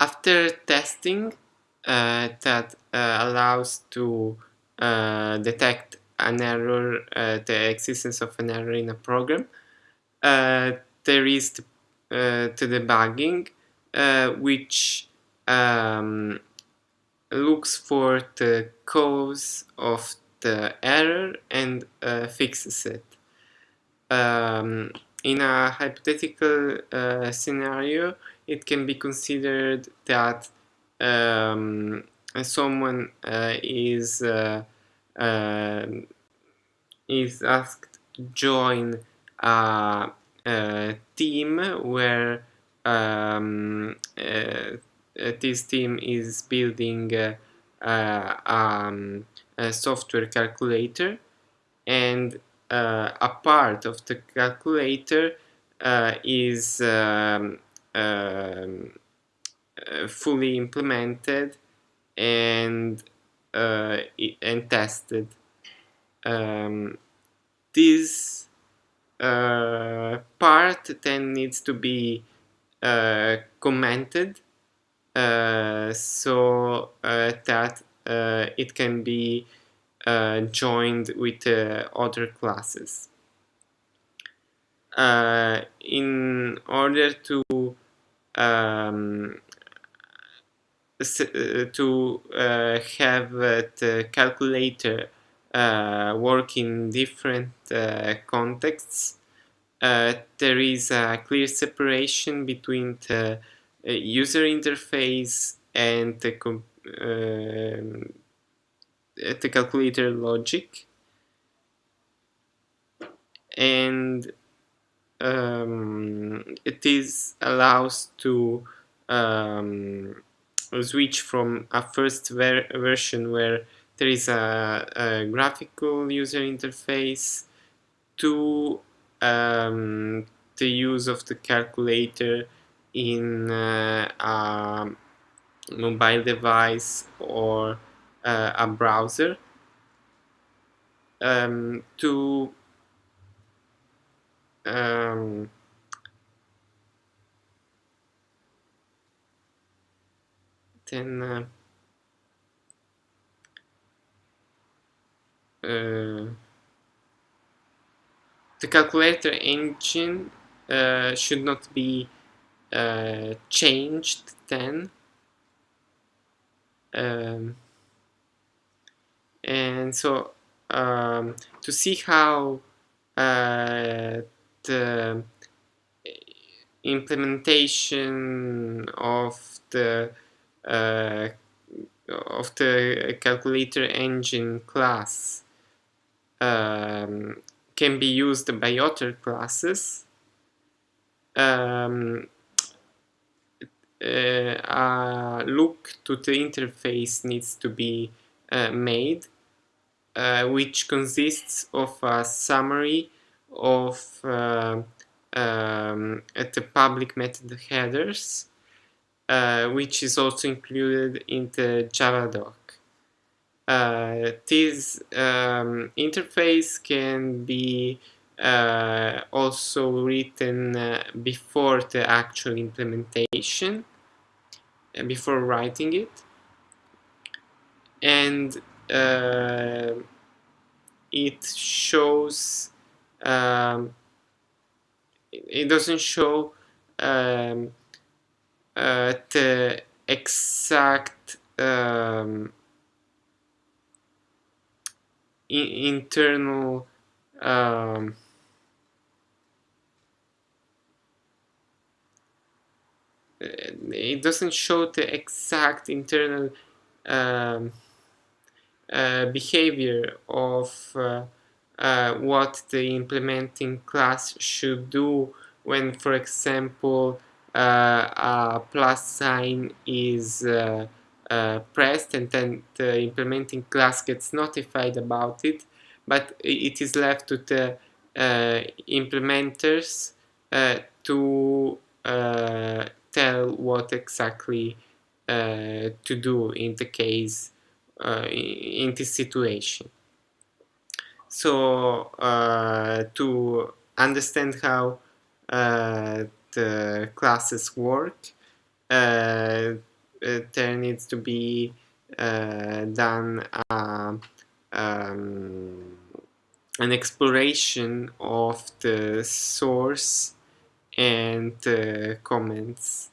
after testing uh, that uh, allows to uh, detect an error, uh, the existence of an error in a program, uh, there is the, to debugging, which um, looks for the cause of the error and uh, fixes it. Um, in a hypothetical uh, scenario, it can be considered that um, someone uh, is uh, um, is asked to join a, a team where um, uh, this team is building uh, um, a software calculator. And uh, a part of the calculator uh, is um, um, fully implemented and and tested. Um, this uh, part then needs to be uh, commented uh, so uh, that uh, it can be joined with other classes. in order to um, to uh, have the calculator uh, work in different uh, contexts, there is a clear separation between the user interface and the, uh, the calculator logic. And um, it is allows to um, switch from a first ver version where there is a, a graphical user interface to um, the use of the calculator in uh, a mobile device or uh, a browser um, to um, then uh, uh, the calculator engine uh, should not be uh, changed then. Um, and so um, to see how uh, implementation of the uh, of the calculator engine class um, can be used by other classes. Um, uh, a look to the interface needs to be uh, made uh, which consists of a summary of uh, um, the public method headers uh, which is also included in the Javadoc. Uh, this um, interface can be uh, also written uh, before the actual implementation uh, before writing it and it shows um, it doesn't show um, uh, the exact um, internal um, it doesn't show the exact internal um, uh, behavior of uh, uh, what the implementing class should do when, for example, uh, a plus sign is uh, pressed and then the implementing class gets notified about it, but it is left to the implementers to tell what exactly uh, to do in the case uh, in this situation. So uh, to understand how uh, the classes work, uh, needs to be done uh, um, an exploration of the source and uh, comments